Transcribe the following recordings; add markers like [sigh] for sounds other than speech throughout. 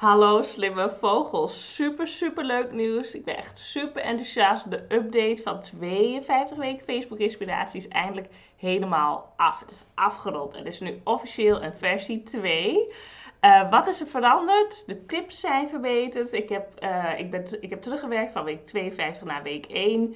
Hallo slimme vogels, super super leuk nieuws. Ik ben echt super enthousiast. De update van 52 weken Facebook inspiratie is eindelijk helemaal af. Het is afgerond en is nu officieel een versie 2. Uh, wat is er veranderd? De tips zijn verbeterd. Ik heb, uh, ik ben, ik heb teruggewerkt van week 52 naar week 1.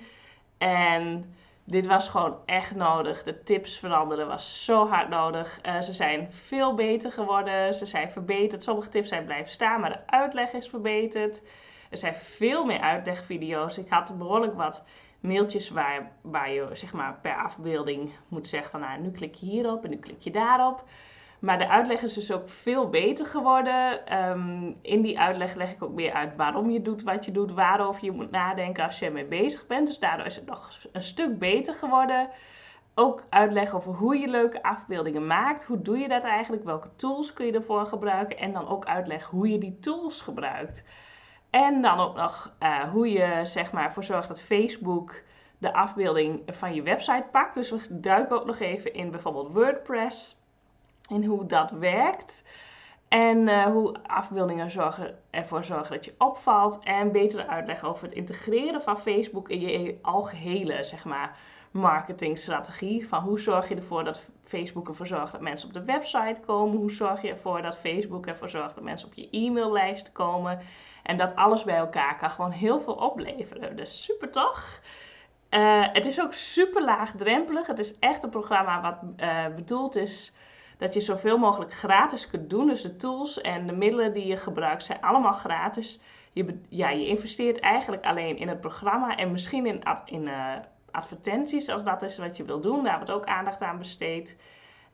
En dit was gewoon echt nodig. De tips veranderen was zo hard nodig. Uh, ze zijn veel beter geworden. Ze zijn verbeterd. Sommige tips zijn blijven staan, maar de uitleg is verbeterd. Er zijn veel meer uitlegvideo's. Ik had behoorlijk wat mailtjes waar, waar je zeg maar, per afbeelding moet zeggen van nou, nu klik je hierop en nu klik je daarop. Maar de uitleg is dus ook veel beter geworden. Um, in die uitleg leg ik ook meer uit waarom je doet wat je doet, waarover je moet nadenken als je ermee bezig bent. Dus daardoor is het nog een stuk beter geworden. Ook uitleg over hoe je leuke afbeeldingen maakt. Hoe doe je dat eigenlijk? Welke tools kun je ervoor gebruiken? En dan ook uitleg hoe je die tools gebruikt. En dan ook nog uh, hoe je zeg maar ervoor zorgt dat Facebook de afbeelding van je website pakt. Dus we duiken ook nog even in bijvoorbeeld WordPress en hoe dat werkt. En uh, hoe afbeeldingen zorgen, ervoor zorgen dat je opvalt. En betere uitleg over het integreren van Facebook in je algehele zeg maar, marketingstrategie. Van hoe zorg je ervoor dat Facebook ervoor zorgt dat mensen op de website komen. Hoe zorg je ervoor dat Facebook ervoor zorgt dat mensen op je e-maillijst komen. En dat alles bij elkaar kan gewoon heel veel opleveren. Dus super toch? Uh, het is ook super laagdrempelig. Het is echt een programma wat uh, bedoeld is dat je zoveel mogelijk gratis kunt doen. Dus de tools en de middelen die je gebruikt zijn allemaal gratis. Je, ja, je investeert eigenlijk alleen in het programma en misschien in, in uh, advertenties, als dat is wat je wil doen. Daar wordt ook aandacht aan besteed.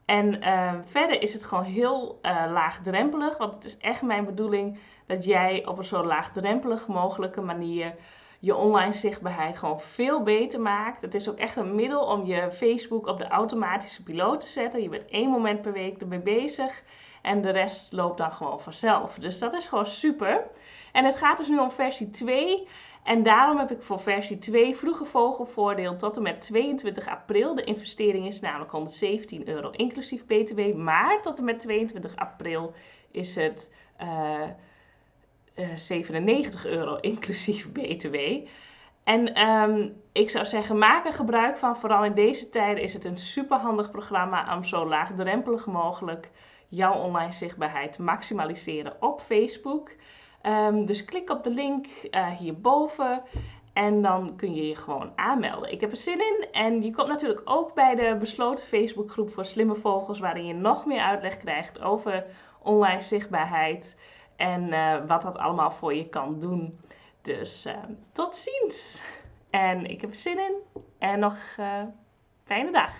En uh, verder is het gewoon heel uh, laagdrempelig, want het is echt mijn bedoeling dat jij op een zo laagdrempelig mogelijke manier je online zichtbaarheid gewoon veel beter maakt. Het is ook echt een middel om je Facebook op de automatische piloot te zetten. Je bent één moment per week ermee bezig en de rest loopt dan gewoon vanzelf. Dus dat is gewoon super. En het gaat dus nu om versie 2. En daarom heb ik voor versie 2 vroege vogelvoordeel tot en met 22 april. De investering is namelijk 117 euro inclusief btw. Maar tot en met 22 april is het... Uh, 97 eh, euro inclusief [laughs] BTW. En um, ik zou zeggen, maak er gebruik van. Vooral in deze tijden is het een superhandig programma om zo laagdrempelig mogelijk jouw online zichtbaarheid te maximaliseren op Facebook. Um, dus klik op de link uh, hierboven en dan kun je je gewoon aanmelden. Ik heb er zin in en je komt natuurlijk ook bij de besloten Facebookgroep voor slimme vogels, waarin je nog meer uitleg krijgt over online zichtbaarheid. En uh, wat dat allemaal voor je kan doen. Dus uh, tot ziens. En ik heb er zin in. En nog uh, fijne dag.